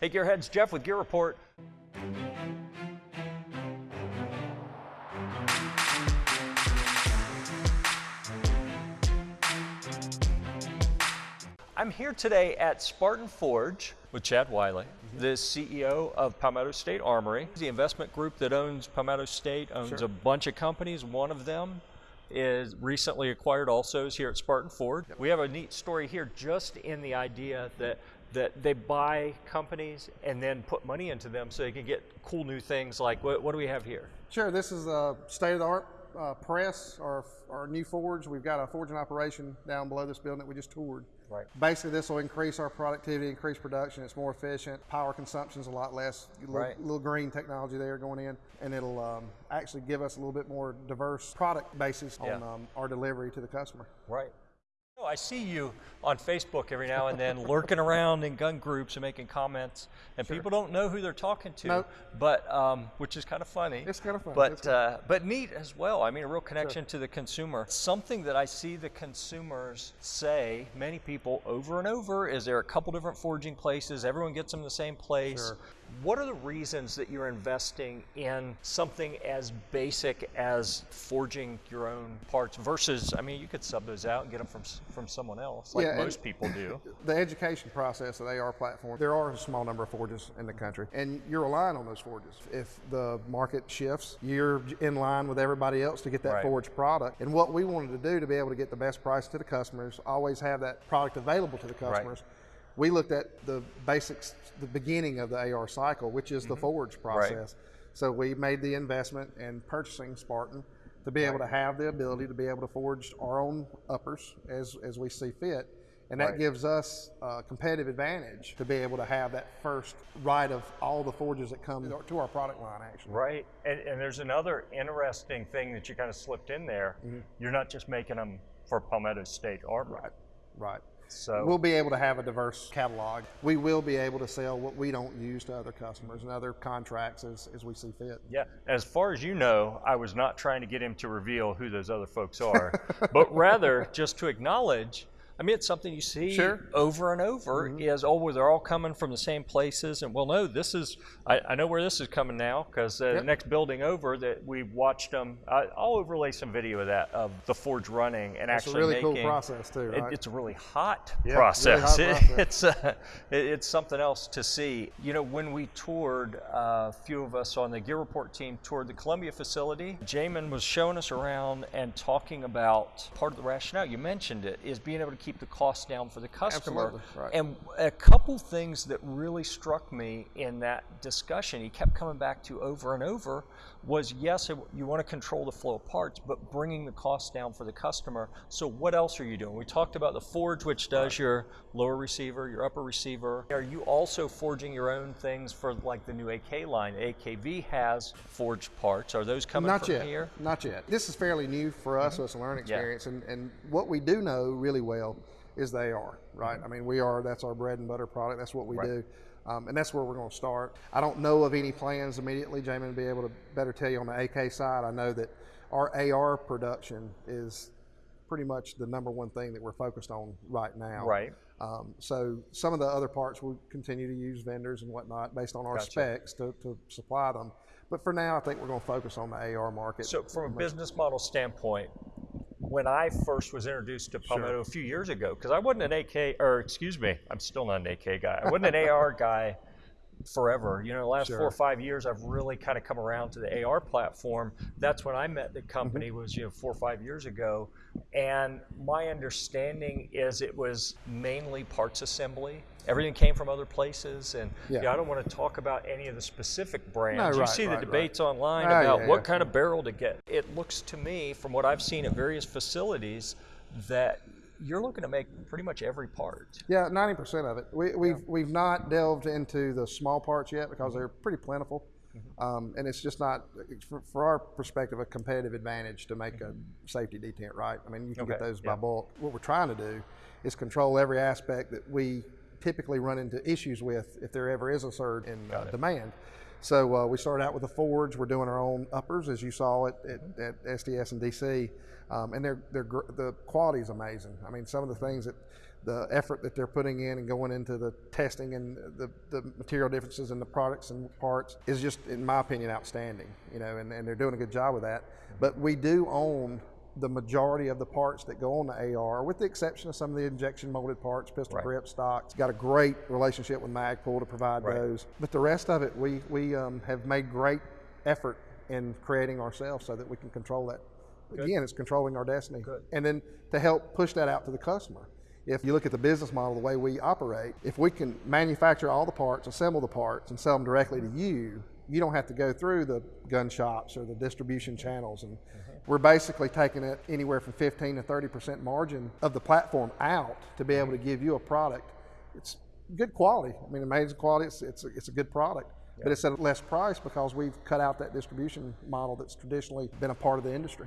Hey Gearheads, Jeff with Gear Report. I'm here today at Spartan Forge with Chad Wiley, mm-hmm. the CEO of Palmetto State Armory, the investment group that owns Palmetto State, owns Sure. a bunch of companies. One of them is recently acquired also is here at Spartan Forge. We have a neat story here just in the idea that that they buy companies and then put money into them so they can get cool new things like what, what do we have here? Sure, this is a state-of-the-art uh, press, our, our new forge. We've got a forging operation down below this building that we just toured. Right. Basically, this will increase our productivity, increase production. It's more efficient. Power consumption's a lot less. Little, Right. little green technology there going in, and it'll um, actually give us a little bit more diverse product basis Yeah. on um, our delivery to the customer. Right. I see you on Facebook every now and then lurking around in gun groups and making comments, and people don't know who they're talking to, Nope. but um, which is kind of funny. It's kinda funny. but uh, but neat as well. I mean, a real connection to the consumer. Something that I see the consumers say, many people over and over, is there are a couple different forging places. Everyone gets them the same place. Sure. What are the reasons that you're investing in something as basic as forging your own parts versus, I mean, you could sub those out and get them from from someone else, like Yeah, most people do. the education process of the AR platform, there are a small number of forges in the country, and you're relying on those forges. If the market shifts, you're in line with everybody else to get that Right. forged product. And what we wanted to do to be able to get the best price to the customers, always have that product available to the customers. We looked at the basics, the beginning of the AR cycle, which is the mm-hmm. forge process. So we made the investment in purchasing Spartan to be able to have the ability to be able to forge our own uppers as, as we see fit. And that Right. gives us a competitive advantage to be able to have that first right of all the forges that come to our product line, actually. Right. And, and there's another interesting thing that you kind of slipped in there. Mm-hmm. You're not just making them for Palmetto State Armor. Right. Right. So We'll be able to have a diverse catalog. We will be able to sell what we don't use to other customers and other contracts as, as we see fit. Yeah, as far as you know, I was not trying to get him to reveal who those other folks are, but rather just to acknowledge. I mean, it's something you see Sure. Over and over. Is oh, well, they're all coming from the same places, and well, no, this is. I, I know where this is coming now because uh, the next building over that we watched them. I, I'll overlay some video of that of the forge running and It's a really making. cool process too, It- right? it's a really hot really process. hot It- process. it's uh, it- it's something else to see. You know, when we toured, uh, a few of us on the Gear Report team toured the Columbia facility. Jamin was showing us around and talking about part of the rationale. You mentioned it is being able to keep the cost down for the customer. Right. And a couple things that really struck me in that discussion, he kept coming back to over and over, was yes, it- you want to control the flow of parts, but bringing the cost down for the customer. So what else are you doing? We talked about the forge, which does your lower receiver, your upper receiver. Are you also forging your own things for like the new AK line? AKV has forged parts. Are those coming Not from yet. here? Not yet. This is fairly new for us, mm-hmm. so it's a learning experience. And, and what we do know really well is they are, right? I mean, we are, that's our bread and butter product. That's what we Right. do. Um, and that's where we're going to start. I don't know of any plans immediately. Jamin will be able to better tell you on the AK side. I know that our AR production is pretty much the number one thing that we're focused on right now. Right. Um, so some of the other parts we'll continue to use vendors and whatnot based on our Gotcha. specs to, to supply them. But for now, I think we're going to focus on the AR market. So from a business model standpoint, when I first was introduced to Palmetto a few years ago, because I wasn't an AK, or excuse me, I'm still not an AK guy. I wasn't an AR guy forever. You know, the last four or five years, I've really kind of come around to the AR platform. That's when I met the company was you know four or five years ago, and my understanding is it was mainly parts assembly. Everything came from other places, and Yeah. you know, I don't want to talk about any of the specific brands. No, you right, see the right, right. debates online Ah, about yeah, what yeah. kind of barrel to get. It looks to me, from what I've seen at various facilities, that you're looking to make pretty much every part. Yeah, ninety percent of it. We, we've we've not delved into the small parts yet Mm-hmm. because they're pretty plentiful, um, and it's just not, for, for our perspective, a competitive advantage to make a safety detent. Right? I mean, you can get Mm-hmm. Those by yeah. bulk. What we're trying to do is control every aspect that we typically run into issues with if there ever is a surge in uh, it. So uh, we started out with the Fords. We're doing our own uppers, as you saw at, at, at SDS and DC, um, and they're, they're the quality is amazing. I mean, some of the things that the effort that they're putting in and going into the testing and the, the material differences in the products and parts is just, in my opinion, outstanding. You know, and, and they're doing a good job with that. But we do own the majority of the parts that go on the AR, with the exception of some of the injection molded parts, pistol Right. grip, stocks. Got a great relationship with Magpul to provide Right. those. But the rest of it, we, we um, have made great effort in creating ourselves so that we can control that. Again, it's controlling our destiny. Good. And then to help push that out to the customer. If you look at the business model, the way we operate, if we can manufacture all the parts, assemble the parts, and sell them directly to you, you don't have to go through the gun shops or the distribution channels. And mm-hmm. we're basically taking it anywhere from 15 to 30% margin of the platform out to be able to give you a product. It's good quality. I mean, amazing quality. It's, it's, a, it's a good product. But it's at a less price because we've cut out that distribution model that's traditionally been a part of the industry.